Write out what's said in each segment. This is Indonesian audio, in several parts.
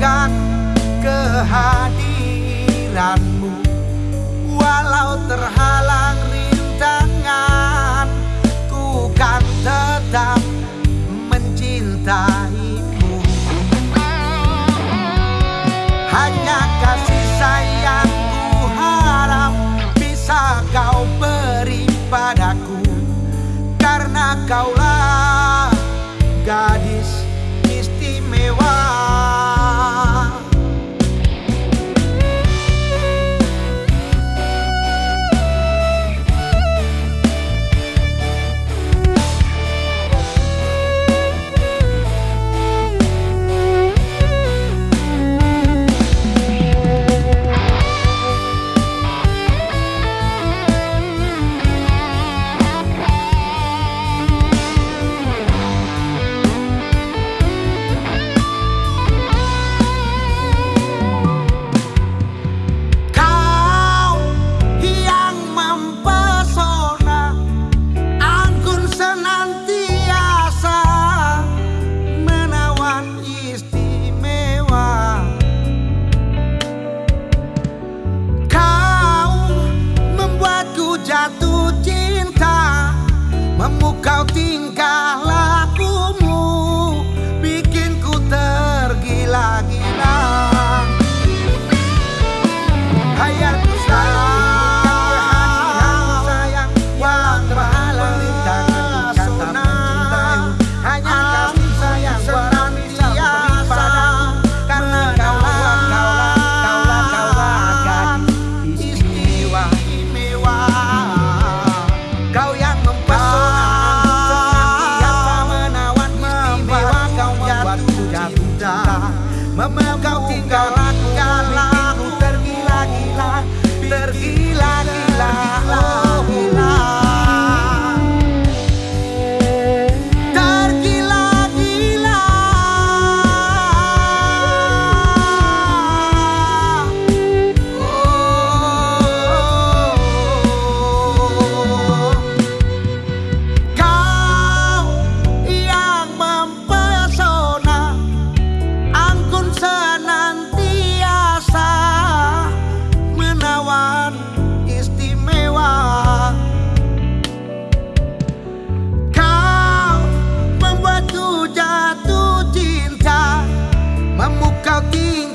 menantikan kehadiranmu. Walau terhalang Kamu kau tinggal Mama, got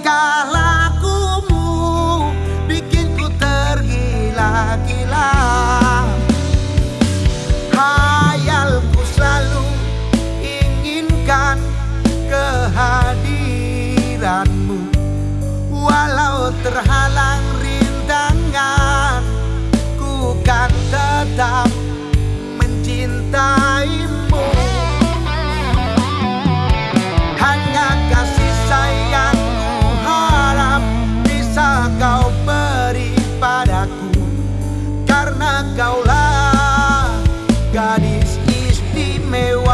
tingkah lakumu bikinku tergila-gila. Hayalku selalu inginkan kehadiranmu. Walau terhalang rintangan ku kan tetap mencintai. karena kaulah gadis istimewa.